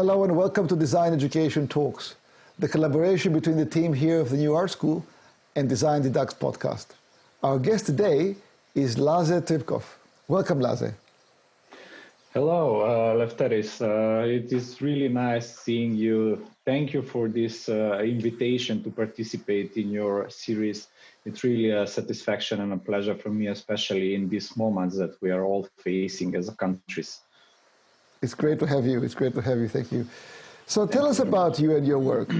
Hello and welcome to Design Education Talks, the collaboration between the team here of the New Art School and Design Educates podcast. Our guest today is Laze Tripkov. Welcome, Laze. Hello, uh, Lefteris. Uh, it is really nice seeing you. Thank you for this uh, invitation to participate in your series. It's really a satisfaction and a pleasure for me, especially in these moments that we are all facing as countries. It's great to have you. It's great to have you. Thank you. So tell us about you and your work.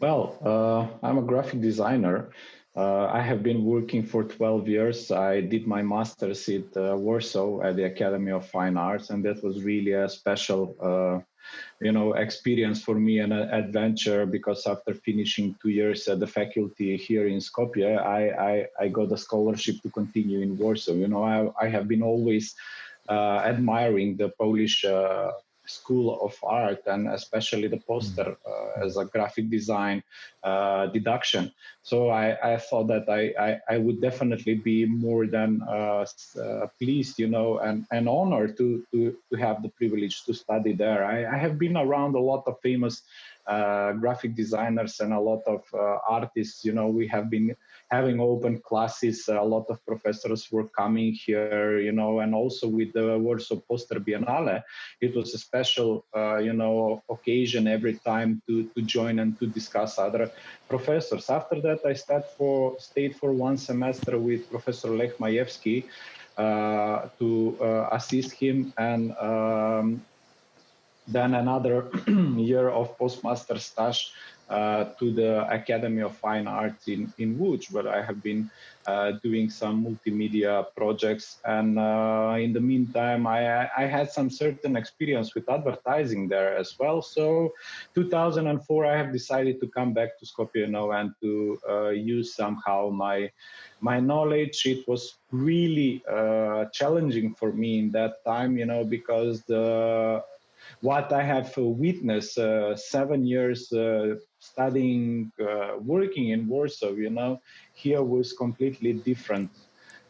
Well, uh, I'm a graphic designer. Uh, I have been working for 12 years. I did my master's at uh, Warsaw at the Academy of Fine Arts, and that was really a special, uh, you know, experience for me and an adventure. Because after finishing two years at the faculty here in Skopje, I, I, I got a scholarship to continue in Warsaw. You know, I, I have been always admiring the Polish uh, school of art and especially the poster uh, as a graphic design uh, deduction. So I, I thought that I, I, I, would definitely be more than uh, uh, pleased, you know, and, and honored to, to, to have the privilege to study there. I, I have been around a lot of famous uh, graphic designers and a lot of uh, artists. You know, we have been having open classes. A lot of professors were coming here, you know, and also with the Warsaw Poster Biennale, it was a special, uh, you know, occasion every time to, to join and to discuss other professors. After that, I stayed for, stayed for one semester with Professor Lech Majewski uh, to uh, assist him and um, then another year of postmaster stage uh, to the Academy of Fine Arts in, in Łódź, where I have been uh, doing some multimedia projects. And uh, in the meantime, I, I had some certain experience with advertising there as well. So 2004, I have decided to come back to Skopje now and to uh, use somehow my my knowledge. It was really uh, challenging for me in that time, you know, because the what I have witnessed uh, seven years uh, studying, uh, working in Warsaw, you know, here was completely different.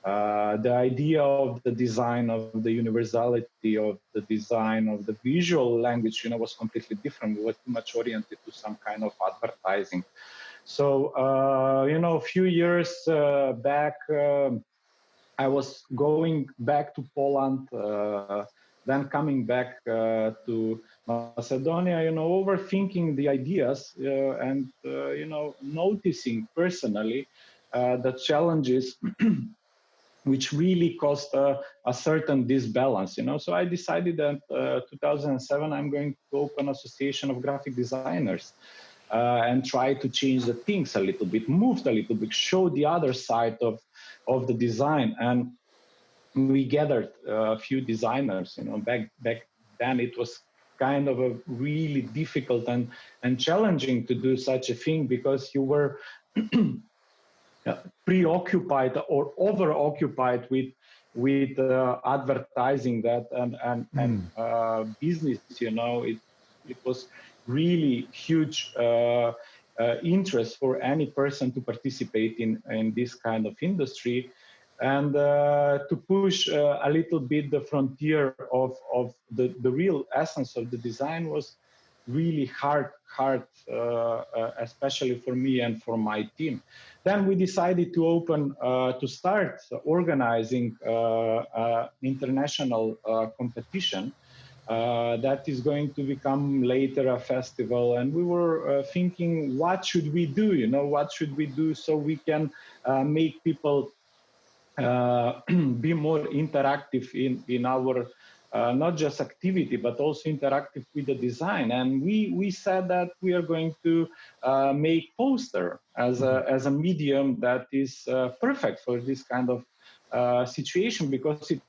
Uh, the idea of the design of the universality of the design of the visual language, you know, was completely different. We were too much oriented to some kind of advertising. So, uh, you know, a few years uh, back, um, I was going back to Poland then coming back uh, to Macedonia, you know, overthinking the ideas uh, and, uh, you know, noticing personally the challenges which really caused a, a, certain disbalance, you know. So I decided that uh, 2007 I'm going to open an association of graphic designers uh, and try to change the things a little bit, move a little bit, show the other side of of the design. And we gathered a few designers. You know, back back then it was kind of a really difficult and and challenging to do such a thing because you were preoccupied or over occupied with with uh, advertising that and and, mm. and uh, business you know it it was really huge uh, uh, interest for any person to participate in in this kind of industry and uh, to push uh, a little bit the frontier of, of the, the real essence of the design was really hard, hard, uh, uh especially for me and for my team. Then we decided to open, uh, to start organizing uh, international competition that is going to become later a festival. And we were thinking, what should we do? You know, what should we do so we can make people be more interactive in, in our uh, not just activity, but also interactive with the design. And we, we said that we are going to uh, make poster as a, as a medium that is uh, perfect for this kind of uh, situation because it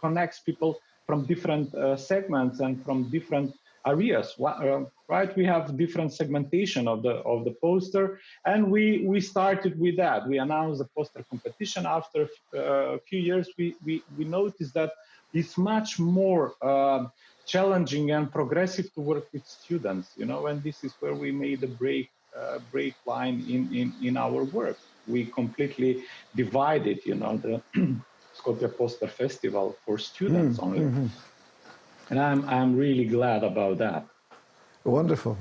connects people from different uh, segments and from different areas uh, right we have different segmentation of the of the poster and we we started with that we announced the poster competition after uh, a few years we we, we noticed that it's much more uh, challenging and progressive to work with students you know and this is where we made a break uh, break line in, in in our work we completely divided you know the Skopje Poster Festival for students mm, only. Mm -hmm. And I'm, I'm really glad about that. Wonderful.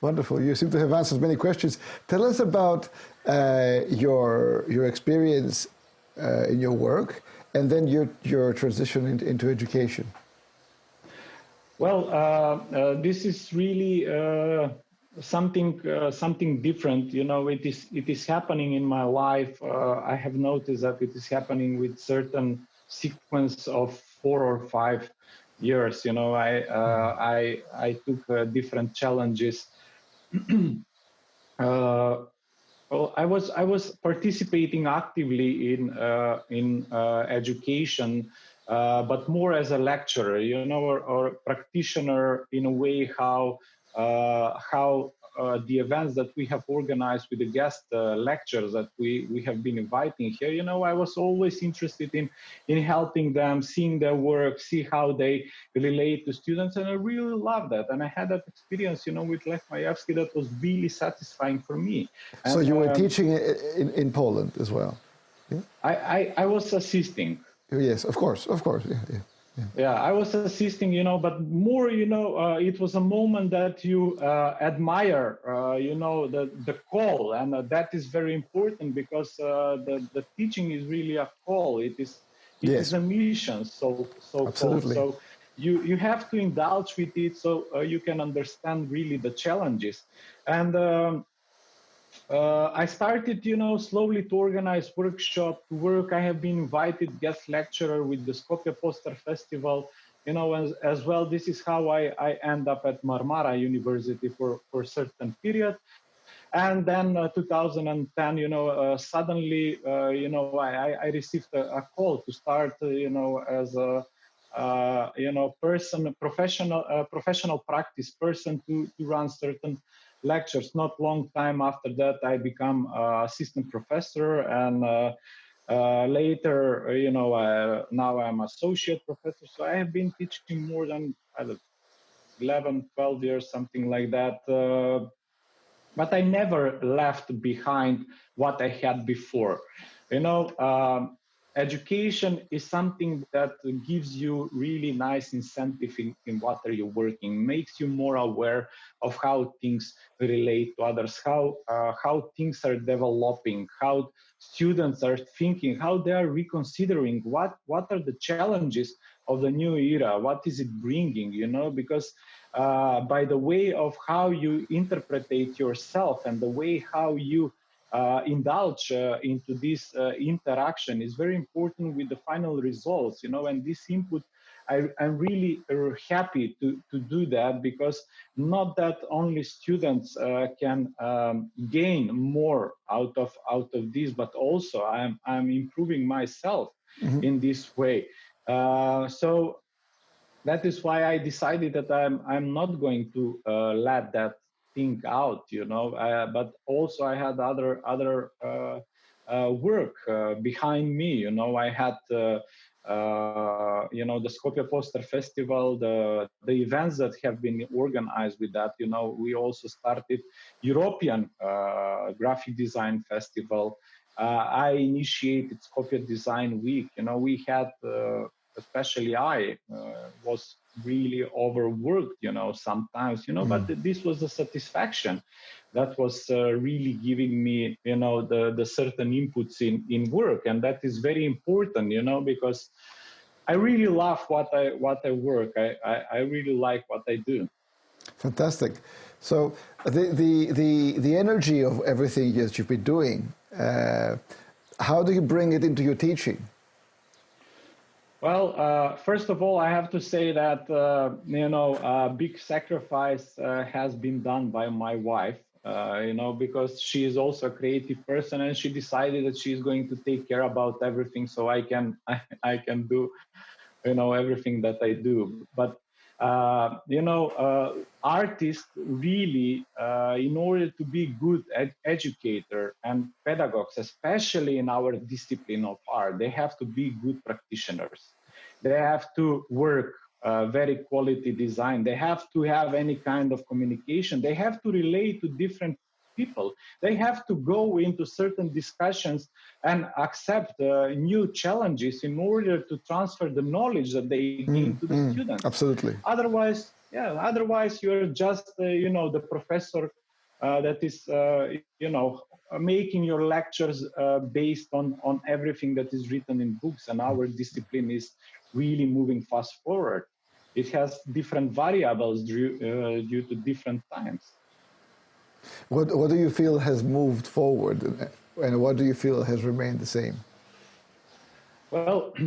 Wonderful. You seem to have answered many questions. Tell us about uh, your, your experience uh, in your work and then your, your transition into, into education. Well, uh, uh this is really uh, something uh, something different. You know, it is it is happening in my life. I have noticed that it is happening with certain sequence of four or five years. You know, I uh, I I took different challenges. Well, I was I was participating actively in uh, in uh, education, uh, but more as a lecturer, you know, or, or practitioner in a way how uh, how uh, the events that we have organized with the guest uh, lectures that we, we have been inviting here, you know, I was always interested in, in helping them, seeing their work, see how they relate to students. And I really love that. And I had that experience, you know, with Lech Majewski that was really satisfying for me. And, so you were um, teaching in, in Poland as well? Yeah? I, I, I was assisting. Yes, of course, of course. Yeah, yeah. Yeah. yeah. I was assisting, you know, but more, you know, uh, it was a moment that you uh, admire, uh, you know, the, the call. And uh, that is very important because uh, the, the teaching is really a call. It is, it yes. is a mission. So, so, Absolutely. so you, you have to indulge with it so uh, you can understand really the challenges. And um, uh, I started, you know, slowly to organize workshop work. I have been invited guest lecturer with the Skopje Poster Festival, you know, as, as well. This is how I, I end up at Marmara University for, for a certain period. And then uh, 2010, you know, uh, suddenly, uh, you know, I, I received a, a call to start, uh, you know, as a, uh, you know, person, professional, professional practice person to, to run certain lectures. Not long time after that, I become assistant professor and uh, uh, later, you know, uh, now I'm associate professor. So I have been teaching more than I don't, 11, 12 years, something like that. Uh, but I never left behind what I had before. You know, um, education is something that gives you really nice incentive in, in what are you working makes you more aware of how things relate to others how uh, how things are developing how students are thinking how they are reconsidering what what are the challenges of the new era what is it bringing you know? Because uh, by the way of how you interpret yourself and the way how you indulge uh, into this uh, interaction is very important with the final results, you know, and this input I, am really happy to, to do that because not that only students uh, can um, gain more out of out of this, but also I'm I'm improving myself mm-hmm. in this way. Uh, so that is why I decided that I'm I'm not going to uh, let that think out, you know. Uh, but also I had other other uh, uh, work uh, behind me. You know, I had uh, uh, you know the Skopje Poster Festival, the the events that have been organized with that. You know, we also started European Graphic Design Festival. I initiated Skopje Design Week. You know, we had especially I was really overworked you know sometimes you know mm. but this was a satisfaction that was uh, really giving me you know the the certain inputs in in work. And that is very important you know because i really love what i what i work. I i, I really like what i do. Fantastic. So the the the, the energy of everything that you've been doing uh, how do you bring it into your teaching well, uh, first of all, I have to say that uh, you know a big sacrifice uh, has been done by my wife. Uh, you know, because she is also a creative person, and she decided that she is going to take care about everything, so I can I, I can do, you know, everything that I do. But uh, you know, uh, artists really, in order to be good ed- educator and pedagogues, especially in our discipline of art, they have to be good practitioners they have to work uh, very quality design. They have to have any kind of communication. They have to relate to different people. They have to go into certain discussions and accept uh, new challenges in order to transfer the knowledge that they gain mm, to the mm, students. Absolutely. Otherwise, yeah, otherwise you're just, uh, you know, the professor uh, that is, uh, you know, making your lectures uh, based on, on everything that is written in books. And our discipline is really moving fast forward. It has different variables due, uh, due to different times. What, what do you feel has moved forward and what do you feel has remained the same? Well,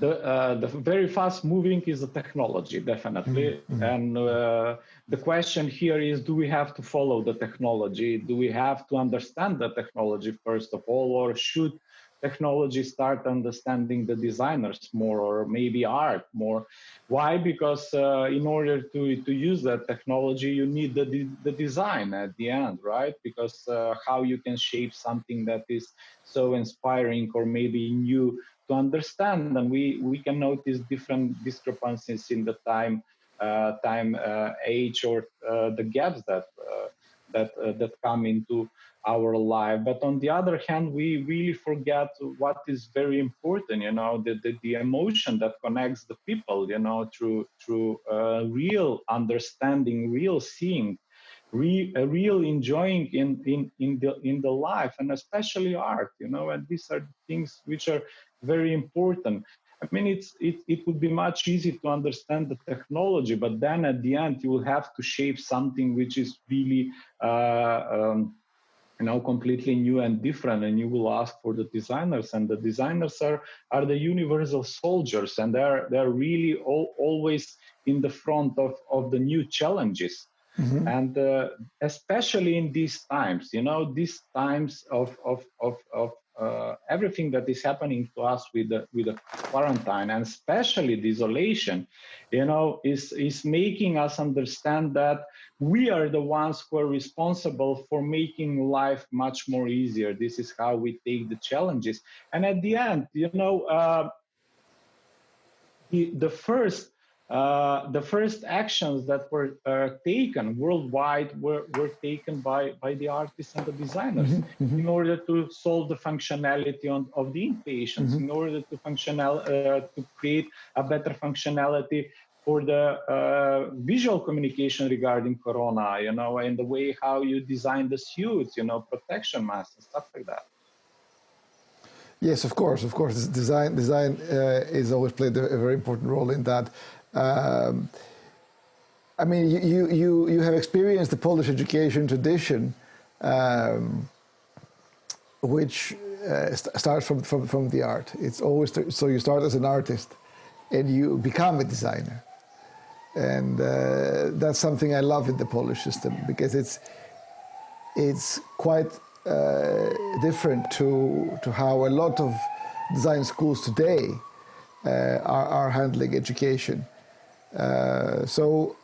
the uh, the very fast moving is the technology definitely mm -hmm. and uh, the question here is do we have to follow the technology do we have to understand the technology first of all or should technology start understanding the designers more or maybe art more. Why? Because uh, in order to to use that technology you need the the design at the end right? Because uh, how you can shape something that is so inspiring or maybe new to understand. And we we can notice different discrepancies in the time uh, time uh, age or uh, the gaps that uh, that that come into our life but on the other hand we really forget what is very important you know the the, the emotion that connects the people you know through through uh, real understanding real seeing re, real enjoying in, in, in, the, in the life and especially art, you know, and these are things which are very important. I mean, it's, it, it would be much easier to understand the technology, but then at the end, you will have to shape something which is really, uh, um, you know, completely new and different. And you will ask for the designers, and the designers are, are the universal soldiers, and they're, they're really all, always in the front of, of the new challenges. Mm-hmm. And uh, especially in these times, you know, these times of, of, of, of uh, everything that is happening to us with the, with the quarantine and especially the isolation, you know, is, is making us understand that we are the ones who are responsible for making life much more easier. This is how we take the challenges. And at the end, you know, uh, the, the first uh, the first actions that were uh, taken worldwide were, were taken by, by the artists and the designers mm -hmm. in order to solve the functionality on, of the inpatients, mm -hmm. in order to functional uh, to create a better functionality for the uh, visual communication regarding corona, you know, and the way how you design the suits, you know, protection masks and stuff like that. Yes, of course, of course. Design design uh, is always played a, very important role in that. Um, I mean, you, you, you have experienced the Polish education tradition, um, which uh, st starts from, from, from the art. It's always, so you start as an artist and you become a designer. And uh, that's something I love in the Polish system because it's, it's quite uh, different to, to how a lot of design schools today uh, are, are handling education. Uh, so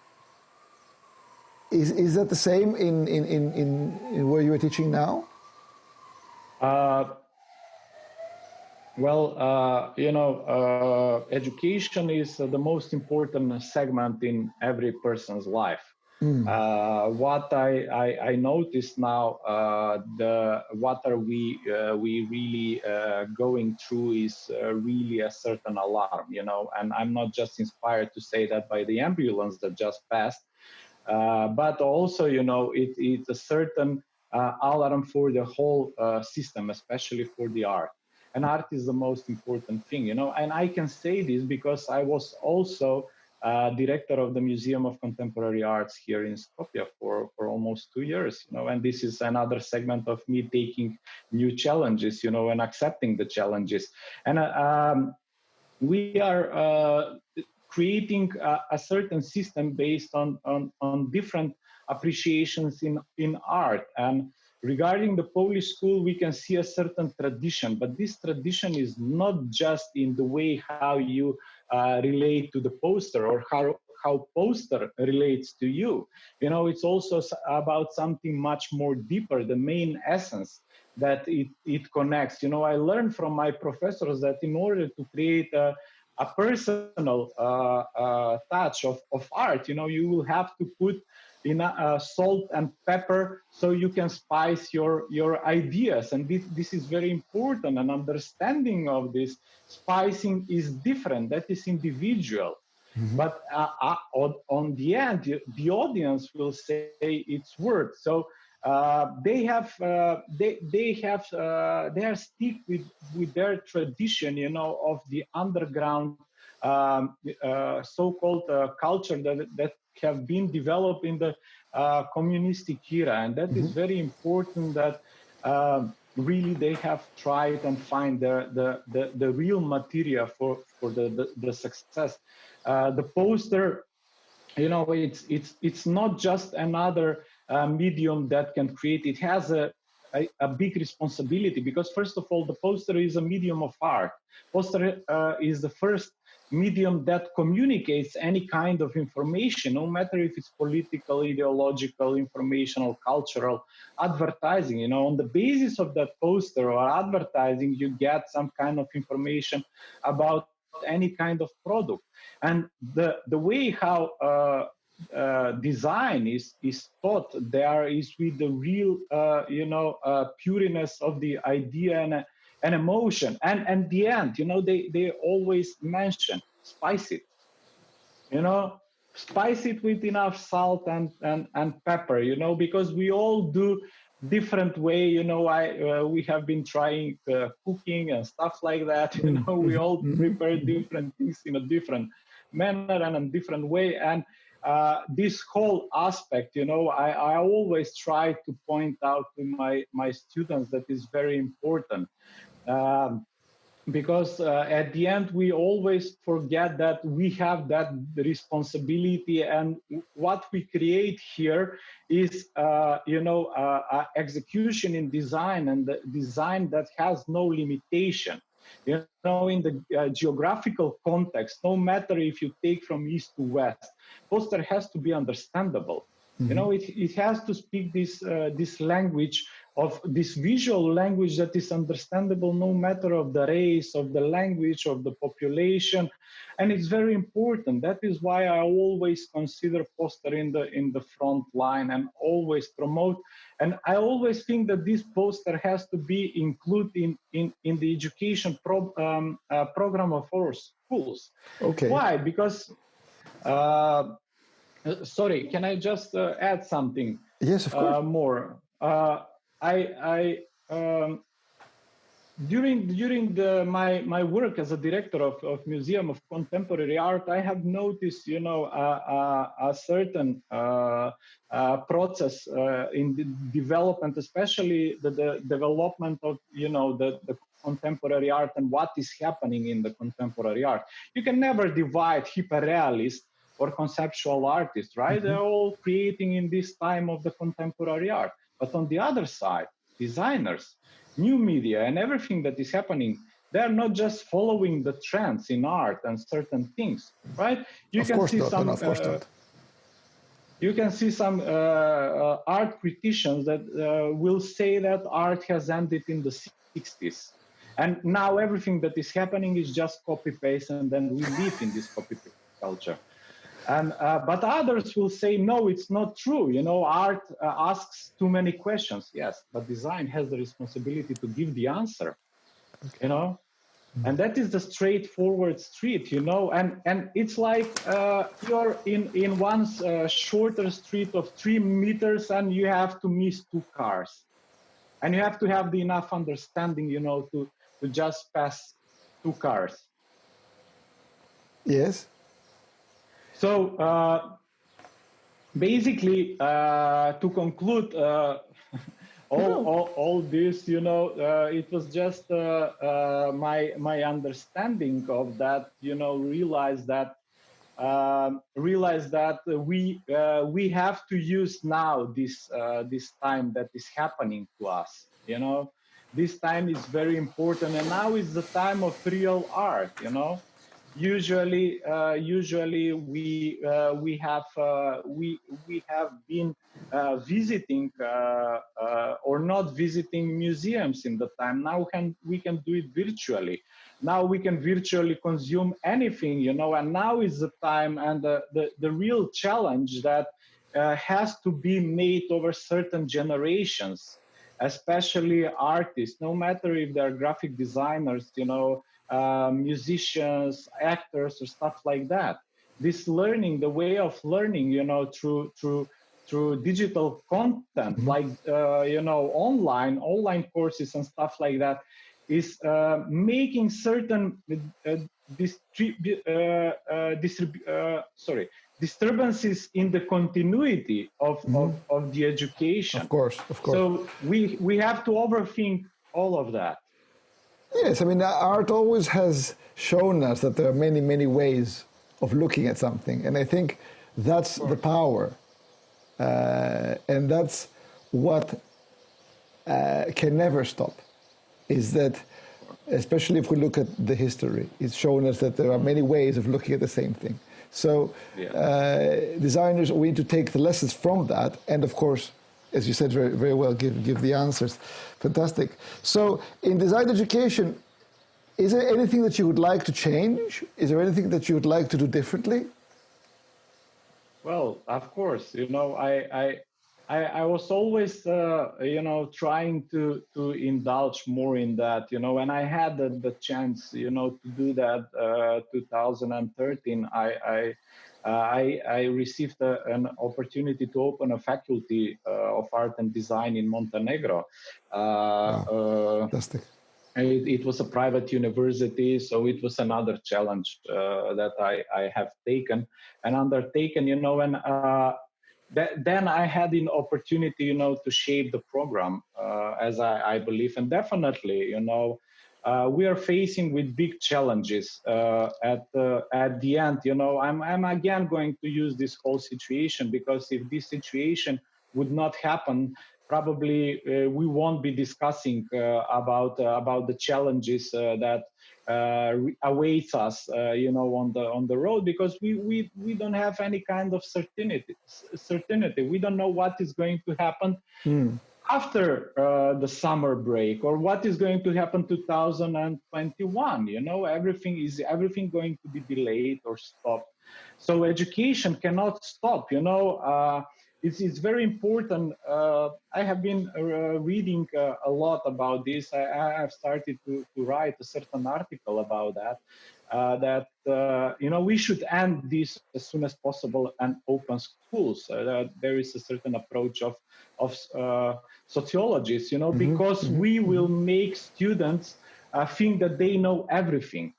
is, is that the same in, in, in, in, where you are teaching now? Uh, well, uh, you know, uh, education is the most important segment in every person's life. Mm. Uh, what I, I, I notice now, uh, the what are we uh, we really uh, going through is uh, really a certain alarm, you know. And I'm not just inspired to say that by the ambulance that just passed, uh, but also, you know, it, it's a certain alarm for the whole system, especially for the art. And art is the most important thing, you know. And I can say this because I was also uh, director of the Museum of Contemporary Arts here in Skopje for, for almost two years, you know, and this is another segment of me taking new challenges, you know, and accepting the challenges. And uh, um, we are uh, creating a, a, certain system based on, on, on different appreciations in, in art. And regarding the Polish school, we can see a certain tradition, but this tradition is not just in the way how you uh, relate to the poster or how how poster relates to you. You know, it's also about something much more deeper, the main essence that it, it connects. You know, I learned from my professors that in order to create a, a personal uh, uh, touch of, of art, you know, you will have to put enough uh, salt and pepper so you can spice your your ideas. And this, this is very important. And understanding of this spicing is different. That is individual. Mm-hmm. but uh, uh, on, on, the end the audience will say its word so uh, they have uh, they they have uh, they are stick with with their tradition you know of the underground um, so-called culture that that have been developed in the uh, communistic era, and that mm-hmm. is very important. That uh, really they have tried and find the the the, the real material for for the the, the success. Uh, the poster, you know, it's it's it's not just another uh, medium that can create. It has a a, a, big responsibility because first of all the poster is a medium of art poster uh, is the first medium that communicates any kind of information, no matter if it's political, ideological, informational, cultural, advertising. You know, on the basis of that poster or advertising, you get some kind of information about any kind of product. And the the way how uh, uh, design is is taught there is with the real uh, you know uh, of the idea and an emotion. And and the end you know they they always mention spice it. You know spice it with enough salt and and and pepper you know because we all do different way you know. I uh, we have been trying uh, cooking and stuff like that you know. We all mm-hmm. prepare different things in a different manner and a different way. And uh, this whole aspect you know I, I always try to point out to my my students that is very important um, because uh, at the end we always forget that we have that responsibility and what we create here is uh, you know uh, uh execution in design and the design that has no limitation you know in the uh, geographical context no matter if you take from east to west poster has to be understandable Mm-hmm. You know, it, it has to speak this uh, this language of this visual language that is understandable no matter of the race, of the language, of the population, and it's very important. That is why I always consider poster in the in the front line and always promote. And I always think that this poster has to be included in in, in the education pro, um, uh, program of our schools. Okay. Why? Because uh, sorry, can I just uh, add something? Yes, of course. Uh, more. Uh, I, I um, during during the, my my work as a director of, of Museum of Contemporary Art, I have noticed, you know, a, a certain uh, process in the development, especially the, the development of, you know, the, the contemporary art and what is happening in the contemporary art. You can never divide hyperrealist or conceptual artists, right? Mm-hmm. They're all creating in this time of the contemporary art. But on the other side, designers, new media, and everything that is happening, they're not just following the trends in art and certain things, right? You of can see not, some. Uh, you can see some uh, uh, art criticians that uh, will say that art has ended in the 60s and now everything that is happening is just copy paste and then we live in this copy paste culture and, uh, but others will say, no, it's not true. You know, art uh, asks too many questions. Yes, but design has the responsibility to give the answer, okay. you know? Mm-hmm. And that is the straightforward street, you know, and and it's like uh, you're in in one uh, shorter street of three meters, and you have to miss two cars, and you have to have the enough understanding, you know, to to just pass two cars. Yes. So uh, basically, uh, to conclude, uh, all, all, all, this, you know, uh, it was just uh, uh, my my understanding of that. You know, realize that um, realize that we we have to use now this this time that is happening to us. You know, this time is very important, and now is the time of real art. You know usually uh, usually we uh, we have uh, we we have been uh, visiting uh, uh, or not visiting museums in the time. Now can we can do it virtually. Now we can virtually consume anything you know and now is the time and the the, the real challenge that has to be made over certain generations especially artists. No matter if they're graphic designers you know uh, musicians actors or stuff like that this learning the way of learning you know through through through digital content mm-hmm. like uh, you know online online courses and stuff like that is uh, making certain uh, distrib- uh, uh, distrib- uh, sorry disturbances in the continuity of, mm-hmm. of, of, the education. Of course, of course. So we, we have to overthink all of that. Yes, I mean, art always has shown us that there are many, many ways of looking at something. And I think that's the power. Uh, and that's what uh, can never stop, is that especially if we look at the history, it's shown us that there are many ways of looking at the same thing. So yeah. uh, designers, we need to take the lessons from that, and of course, as you said very, very well, give, give the answers. Fantastic. So in design education, is there anything that you would like to change? Is there anything that you would like to do differently? Well, of course, you know, I, I I, I was always, uh, you know, trying to to indulge more in that, you know, and I had the, the chance, you know, to do that. Uh, 2013, I I, uh, I, I received a, an opportunity to open a faculty uh, of art and design in Montenegro. Uh, wow. Uh, Fantastic. It, it, was a private university, so it was another challenge that I, I have taken and undertaken, you know, and that, then I had an opportunity, you know, to shape the program uh, as I, I, believe, and definitely, you know, uh, we are facing with big challenges uh, at the at the end. You know, I'm I'm again going to use this whole situation because if this situation would not happen, probably uh, we won't be discussing uh, about uh, about the challenges that uh, awaits us, uh, you know, on the on the road because we we we don't have any kind of certainty. Certainty. We don't know what is going to happen. Mm. After uh, the summer break, or what is going to happen 2021? You know, everything is everything going to be delayed or stopped. So education cannot stop. You know, uh, it's, it's very important. Uh, I have been uh, reading uh, a lot about this. I, I, have started to, to write a certain article about that. Uh, that uh, you know we should end this as soon as possible and open schools. Uh, there is a certain approach of of sociologists, you know, mm-hmm. because mm-hmm. we will make students think that they know everything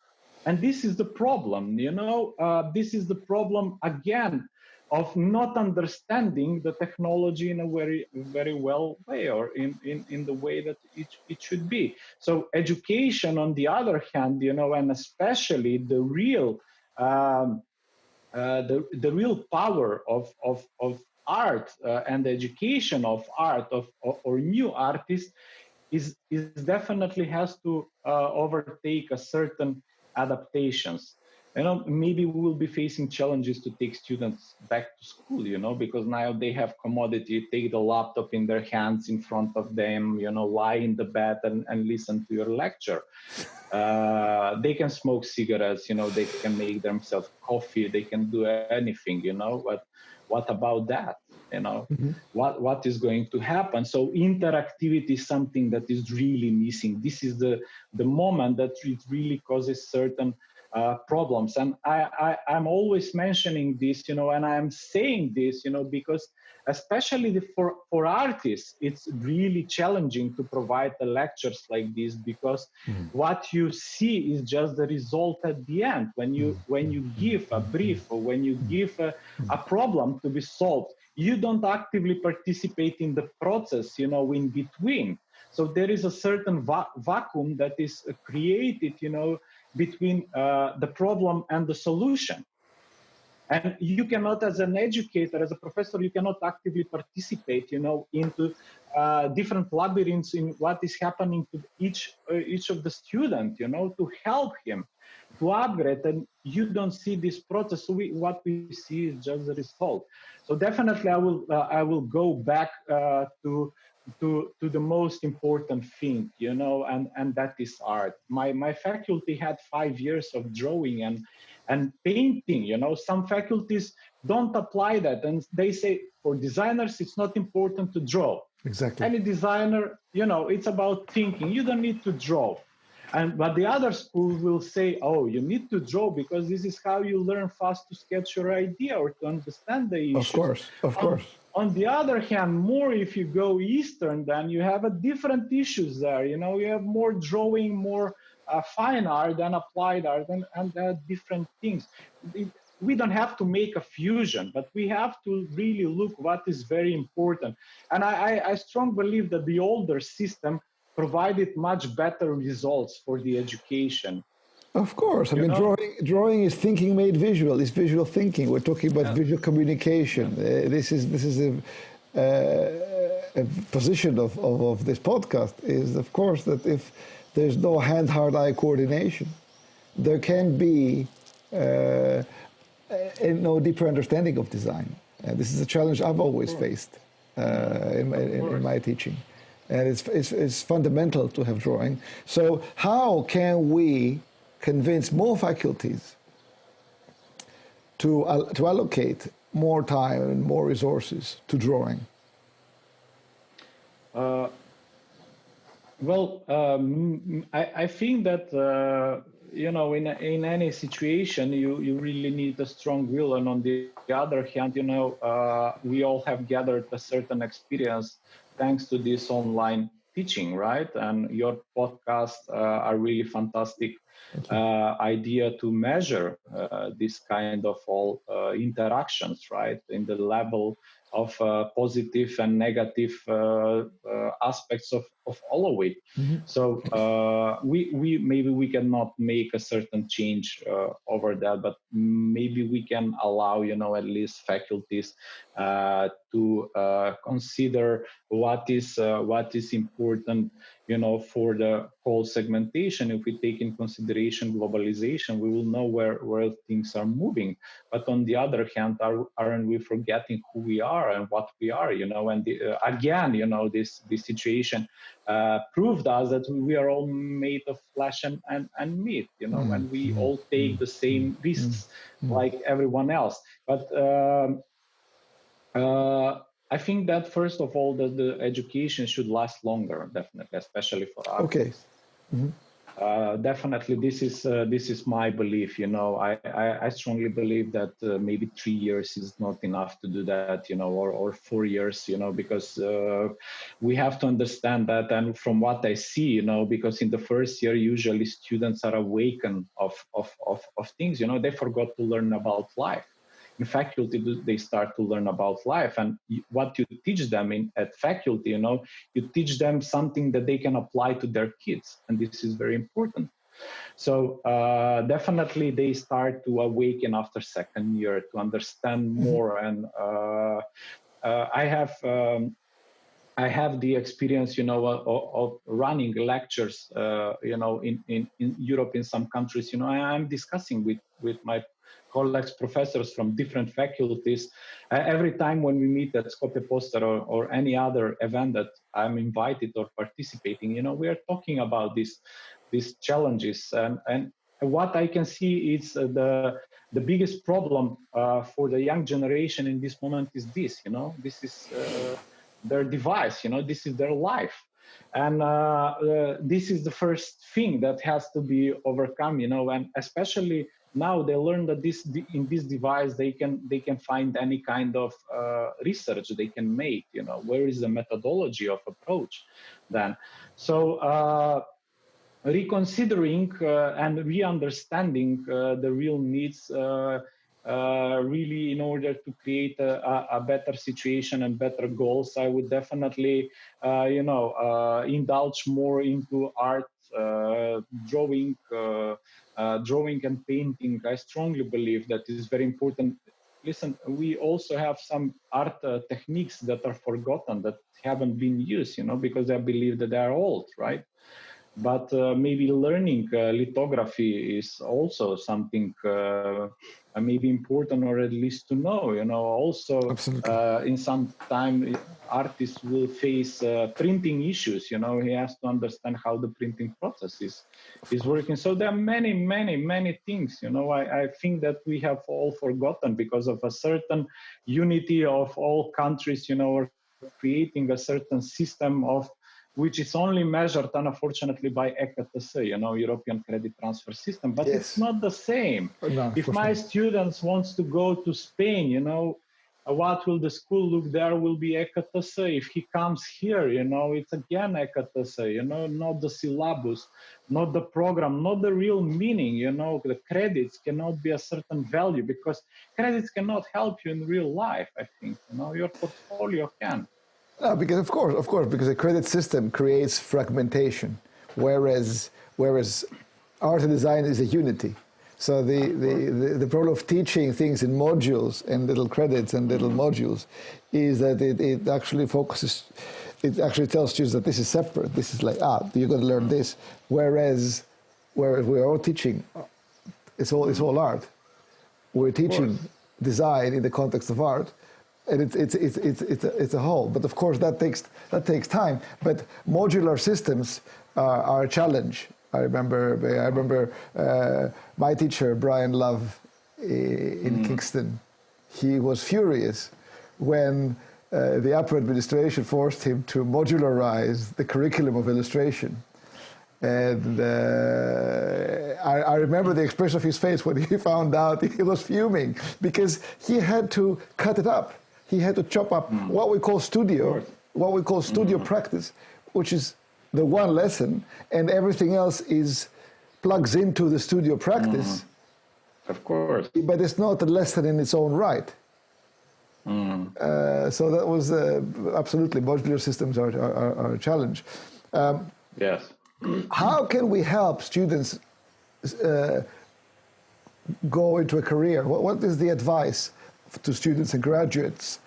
and this is the problem you know uh, this is the problem again of not understanding the technology in a very very well way or in, in, in the way that it, it should be. So education on the other hand you know and especially the real um, uh, the, the real power of, of, of art uh, and the education of art of, of or new artists is, is definitely has to uh, overtake a certain adaptations you know maybe we will be facing challenges to take students back to school you know because now they have commodity take the laptop in their hands in front of them you know lie in the bed and, and listen to your lecture. Uh, they can smoke cigarettes you know they can make themselves coffee they can do anything you know but what about that you know? Mm-hmm. what what is going to happen? So interactivity is something that is really missing. This is the the moment that it really causes certain uh, problems. And I, I, am always mentioning this, you know, and I'm saying this, you know, because especially the, for, for artists, it's really challenging to provide the lectures like this because mm. what you see is just the result at the end. When you, mm. when you give a brief or when you give a, a problem to be solved, you don't actively participate in the process, you know, in between. So there is a certain va- vacuum that is created, you know, between uh, the problem and the solution. And you cannot, as an educator, as a professor, you cannot actively participate, you know, into uh, different labyrinths in what is happening to each uh, each of the student, you know, to help him to upgrade. And you don't see this process. We, what we see is just the result. So definitely, I will uh, I will go back uh, to to to the most important thing you know and and that is art. My my faculty had five years of drawing and and painting you know. Some faculties don't apply that and they say for designers it's not important to draw. Exactly. Any designer you know it's about thinking. You don't need to draw. And but the other schools will say oh you need to draw because this is how you learn fast to sketch your idea or to understand the issue of course. Of um, course on, the other hand more if you go eastern then you have a different issues there you know you have more drawing more uh, fine art and applied art and, and uh, different things it, we don't have to make a fusion, but we have to really look what is very important. And I, I, I strongly believe that the older system provided much better results for the education. Of course, I you mean, know? drawing drawing is thinking made visual. It's visual thinking. We're talking about yeah. visual communication. Uh, this is this is a, uh, a position of, of, of this podcast is, of course, that if there's no hand-heart-eye coordination, there can be uh, no deeper understanding of design. Uh, this is a challenge I've always faced uh, in, my, in, in, my, teaching. And it's, it's, it's, fundamental to have drawing. So how can we convince more faculties to, uh, to allocate more time and more resources to drawing? Uh, well, um, I, I, think that uh, you know in in any situation you you really need a strong will and on the other hand you know uh, we all have gathered a certain experience thanks to this online teaching right and your podcasts uh, are really fantastic uh, idea to measure uh, this kind of all uh, interactions right in the level of uh, positive and negative uh, uh, aspects of, of all of it. Mm-hmm. So uh, we, we maybe we cannot make a certain change uh, over that, but maybe we can allow you know at least faculties uh, to consider what is what is important you know for the whole segmentation if we take in consideration globalization we will know where where things are moving but on the other hand are, aren't we forgetting who we are and what we are you know and the, uh, again you know this this situation uh, proved us that we are all made of flesh and, and, and meat you know mm. and we mm. all take the same mm. risks mm. like everyone else but um, uh, I think that first of all, that the education should last longer, definitely, especially for us. Okay. Mm-hmm. Uh, definitely, this is uh, this is my belief. You know, I I, I strongly believe that uh, maybe three years is not enough to do that. You know, or or four years. You know, because uh, we have to understand that. And from what I see, you know, because in the first year, usually students are awakened of of of, of things. You know, they forgot to learn about life in faculty they start to learn about life and what you teach them in at faculty you know you teach them something that they can apply to their kids and this is very important so uh, definitely they start to awaken after second year to understand mm-hmm. more and uh, uh, i have um, I have the experience, you know, of, of running lectures, uh, you know, in, in, in Europe, in some countries, you know, I'm discussing with, with my colleagues, professors from different faculties. Uh, every time when we meet at Skopje Poster or, or any other event that I'm invited or participating, you know, we are talking about these these challenges and and what I can see is uh, the the biggest problem uh, for the young generation in this moment is this. You know, this is uh, their device. You know, this is their life and uh, uh, this is the first thing that has to be overcome you know and especially now they learn that this in this device they can they can find any kind of uh, research they can make you know where is the methodology of approach then. So uh, reconsidering uh, and re-understanding uh, the real needs uh, uh, really in order to create a, a, better situation and better goals i would definitely you know indulge more into art drawing uh, drawing and painting, I strongly believe that is very important. Listen, we also have some art uh, techniques that are forgotten, that haven't been used, you know, because I believe that they are old, right? But uh, maybe learning uh, lithography is also something uh, maybe important or at least to know you know. Also uh, in some time artists will face uh, printing issues you know. He has to understand how the printing process is is working. So there are many many many things you know. I, I think that we have all forgotten because of a certain unity of all countries you know creating a certain system of which is only measured unfortunately by ECTS, you know, European Credit Transfer System, but yes. it's not the same. No, if my students wants to go to Spain, you know, uh, what will the school look there will be ECTS. If he comes here, you know, it's again ECTS, you know, not the syllabus, not the program, not the real meaning, you know, the credits cannot be a certain value because credits cannot help you in real life, I think, you know, your portfolio can. No, because of course, of course, because a credit system creates fragmentation, whereas whereas art and design is a unity. So the, the, the, the, problem of teaching things in modules and little credits and little modules is that it, it actually focuses, it actually tells students that this is separate. This is like, ah, you're going to learn this. Whereas, whereas we're all teaching, it's all, it's all art. We're teaching design in the context of art, and it's, it's, it's, it's, it's, a, it's a whole. But of course, that takes, that takes time. But modular systems uh, are a challenge. I remember, I remember uh, my teacher, Brian Love, in mm. Kingston. He was furious when uh, the upper administration forced him to modularize the curriculum of illustration. And uh, I, I, remember the expression of his face when he found out he was fuming because he had to cut it up he had to chop up mm. what we call studio, what we call studio mm. practice, which is the one lesson, and everything else is plugs into the studio practice. Mm. Of course. But it's not a lesson in its own right. Mm. Uh, so that was uh, absolutely modular systems are, are, are a challenge. Um, yes. How can we help students uh, go into a career? What, what is the advice to students and graduates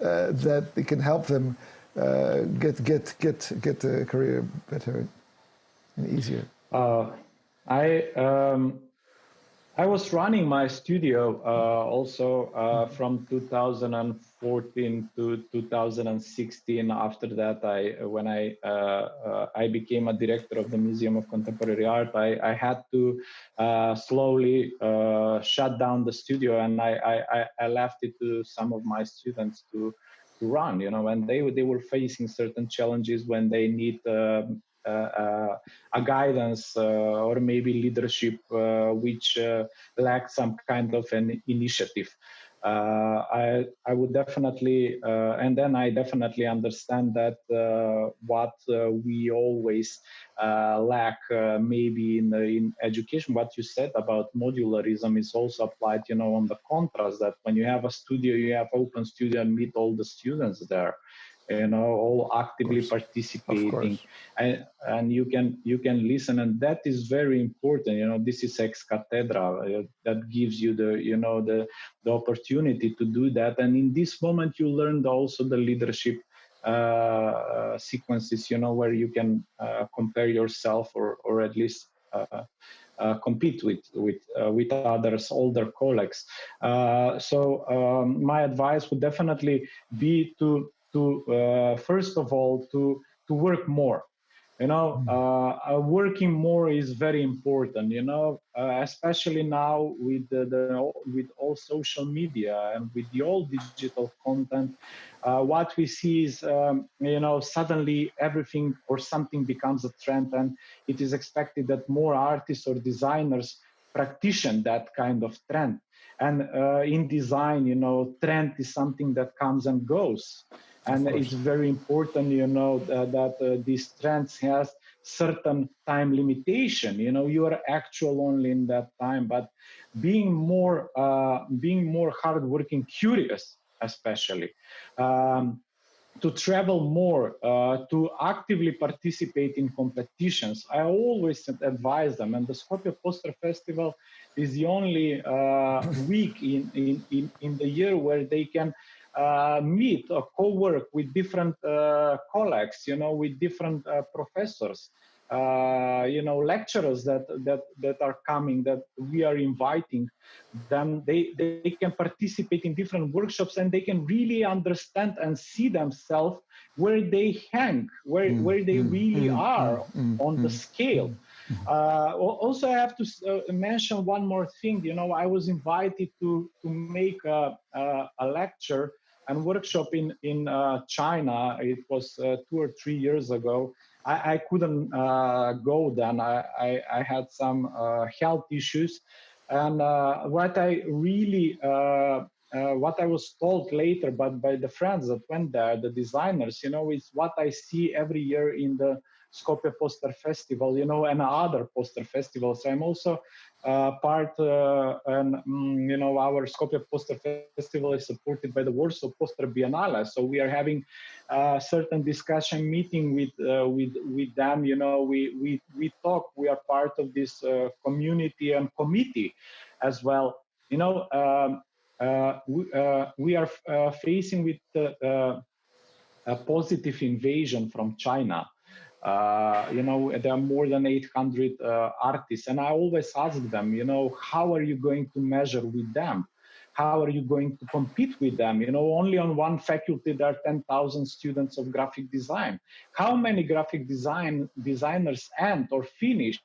uh, that it can help them uh, get get get get a career better and easier? Uh, I um, I was running my studio uh, also uh, from 2014 to 2016. After that, I when I uh, I became a director of the Museum of Contemporary Art, I, I had to slowly shut down the studio, and I, I I left it to some of my students to to run you know when they they were facing certain challenges when they need um, uh, uh, a guidance uh, or maybe leadership which lack some kind of an initiative. Uh, I, I would definitely, uh, and then I definitely understand that uh, what we always lack maybe in, in education, what you said about modularism is also applied, you know, on the contrast that when you have a studio, you have open studio and meet all the students there you know all actively participating. and, and you can you can listen and that is very important you know this is ex cathedra uh, that gives you the you know the the opportunity to do that. And in this moment you learned also the leadership uh, sequences you know where you can uh, compare yourself or or at least uh, uh, compete with with uh, with others, older colleagues. Uh, so um, my advice would definitely be to to uh, first of all to to work more. You know mm. uh, uh, working more is very important you know uh, especially now with the, the, with all social media and with the all digital content uh, what we see is um, you know suddenly everything or something becomes a trend and it is expected that more artists or designers practice that kind of trend. And uh, in design you know trend is something that comes and goes and it's very important you know that, that uh, these trends has certain time limitation you know you are actual only in that time but being more uh, being more hardworking curious especially um, to travel more, uh, to actively participate in competitions. I always advise them, and the Skopje Poster Festival is the only uh, week in, in, in, in the year where they can uh, meet or co-work with different uh, colleagues, you know, with different uh, professors. uh, you know lecturers that that that are coming that we are inviting then they they can participate in different workshops and they can really understand and see themselves where they hang where mm, where they mm, really mm, are mm, on the mm, scale mm. uh, also i have to uh, mention one more thing you know i was invited to to make a, a, a lecture and workshop in in uh, china it was uh, two or three years ago I, I couldn't uh, go then. I, I, I had some uh, health issues. And uh, what I really, uh, what I was told later, but by the friends that went there, the designers, you know, is what I see every year in the Skopje Poster Festival, you know, and other poster festivals. I'm also uh, part, uh, and mm, you know, our Skopje Poster Festival is supported by the Warsaw Poster Biennale. So we are having a certain discussion meeting with uh, with with them. You know, we we we talk. We are part of this uh, community and committee as well. You know, um, uh, we, uh, we are facing with a positive invasion from China. Uh, you know, there are more than 800 uh, artists. And I always ask them, you know, how are you going to measure with them? How are you going to compete with them? You know, only on one faculty there are 10,000 students of graphic design. How many graphic design designers end or finish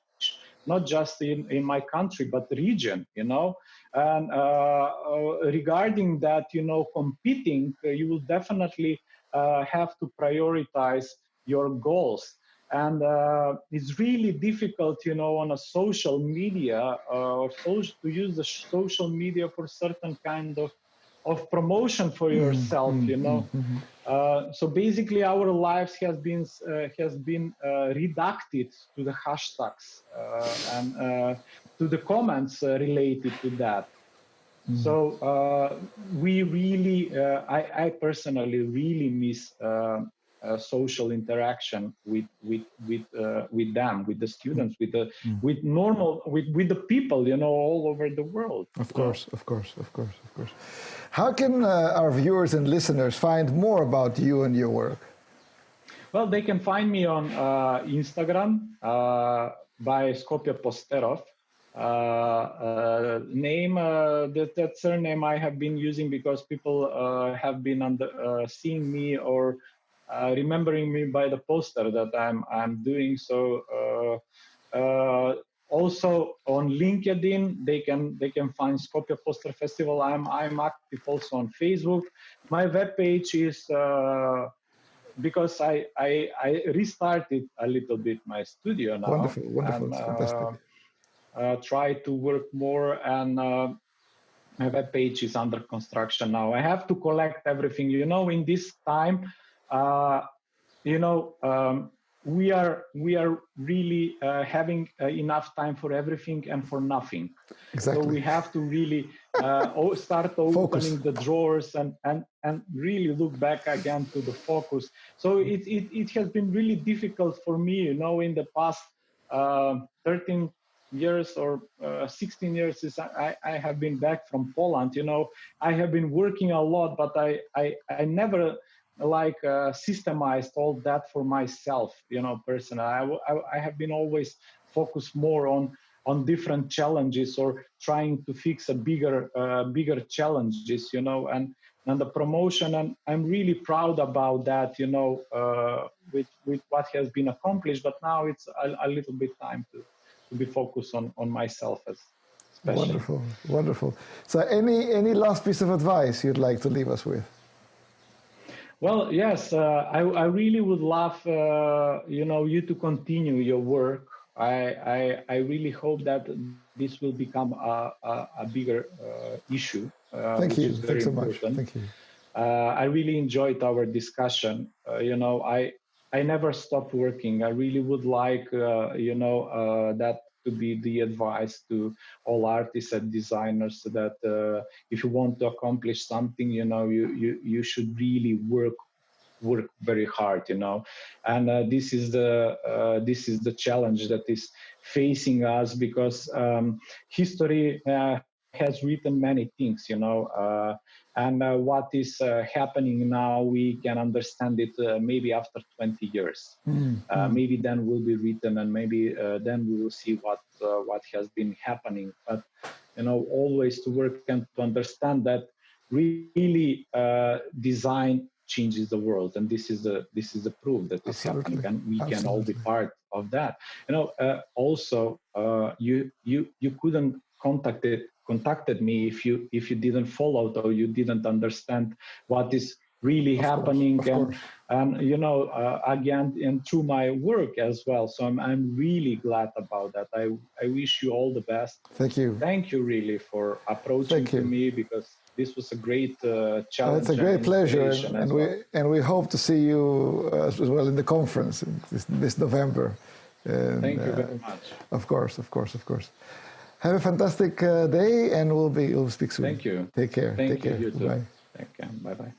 not just in, in my country but region you know and uh, uh, regarding that you know competing uh, you will definitely uh, have to prioritize your goals and uh, it's really difficult you know on a social media uh, or to use the social media for certain kind of of promotion for mm-hmm. yourself mm, you know? Mm, mm, uh, so basically our lives has been uh, has been uh, reducted to the hashtags uh, and to the comments related to that. So we really I, I, personally really miss uh, social interaction with with with uh, with them with the students with the mm. with normal with with the people you know all over the world. Of course of course of course of course. How can uh, our viewers and listeners find more about you and your work? Well they can find me on uh, instagram uh, by skopje posterov. Uh, name that, that surname I have been using because people have been under, seeing me or remembering me by the poster that I'm I'm doing. So uh, uh, also on LinkedIn, they can they can find Skopje Poster Festival. I'm I'm active also on Facebook. My webpage is because I, I, I restarted a little bit my studio now. Wonderful, wonderful, and, fantastic. Uh, try to work more and uh, my web page is under construction now. I have to collect everything. You know, in this time, uh, you know, um, we are we are really uh, having uh, enough time for everything and for nothing. Exactly. So we have to really uh, start opening the drawers and and and really look back again to the focus. So it it it has been really difficult for me, you know, in the past uh, 13 years or uh, 16 years since I, I have been back from Poland. You know, I have been working a lot, but I I, I never like uh, systemized all that for myself you know personally. I, I, I have been always focused more on on different challenges or trying to fix a bigger uh, bigger challenges you know and and the promotion and i'm really proud about that you know uh, with with what has been accomplished but now it's a, a little bit time to to be focused on on myself as wonderful wonderful. So any any last piece of advice you'd like to leave us with well, yes, uh, I, I really would love, uh, you know, you to continue your work. I, I, I really hope that this will become a, a, a bigger uh, issue. Uh, Thank you. Thanks so much. Thank you. Uh, I really enjoyed our discussion. Uh, you know, I, I never stopped working. I really would like, you know, that to be the advice to all artists and designers that uh, if you want to accomplish something you know you you, you should really work work very hard you know. And uh, this is the uh, this is the challenge that is facing us because um, history uh, has written many things, you know, uh, and uh, what is uh, happening now, we can understand it uh, maybe after 20 years. Mm, Uh, mm. Maybe then will be written, and maybe uh, then we will see what uh, what has been happening. But you know, always to work and to understand that really uh, design changes the world, and this is the this is the proof that is happening, Absolutely. and we can all be part of that. You know, uh, also uh, you you you couldn't contacted contacted me if you if you didn't follow or you didn't understand what is really Of happening of and course. and you know uh, again and through my work as well so I'm, I'm really glad about that i i wish you all the best Thank you. thank you really for approaching to me because this was a great uh, challenge it's a and great pleasure, and, and we and we hope to see you uh, as well in the conference this, this November. And, thank you uh, very much Of course, of course, of course. Have a fantastic uh, day, and we'll be we'll speak soon. Thank you. Take care. thank Take you care. you too Bye. thank you bye bye